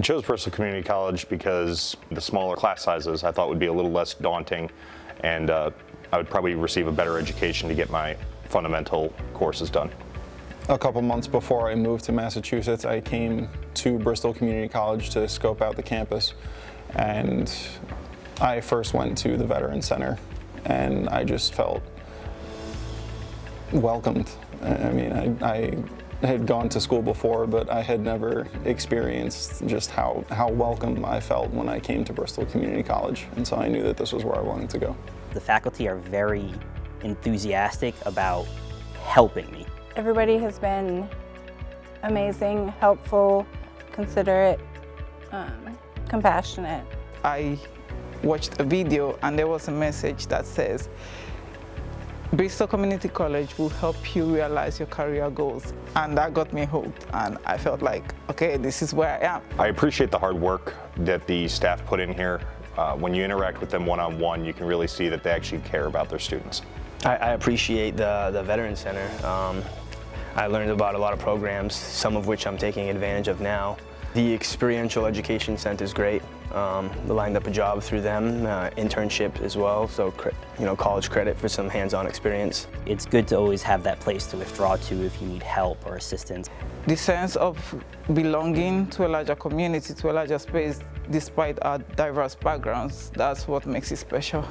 I chose Bristol Community College because the smaller class sizes I thought would be a little less daunting and uh, I would probably receive a better education to get my fundamental courses done. A couple months before I moved to Massachusetts, I came to Bristol Community College to scope out the campus and I first went to the Veteran Center and I just felt welcomed. I mean, I, I had gone to school before, but I had never experienced just how, how welcome I felt when I came to Bristol Community College. And so I knew that this was where I wanted to go. The faculty are very enthusiastic about helping me. Everybody has been amazing, helpful, considerate, um, compassionate. I watched a video and there was a message that says, Bristol Community College will help you realize your career goals. And that got me hooked and I felt like, okay, this is where I am. I appreciate the hard work that the staff put in here. Uh, when you interact with them one-on-one, -on -one, you can really see that they actually care about their students. I, I appreciate the, the Veteran Center. Um, I learned about a lot of programs, some of which I'm taking advantage of now. The Experiential Education Center is great. Um, lined up a job through them, uh, internship as well, so you know, college credit for some hands-on experience. It's good to always have that place to withdraw to if you need help or assistance. The sense of belonging to a larger community, to a larger space, despite our diverse backgrounds, that's what makes it special.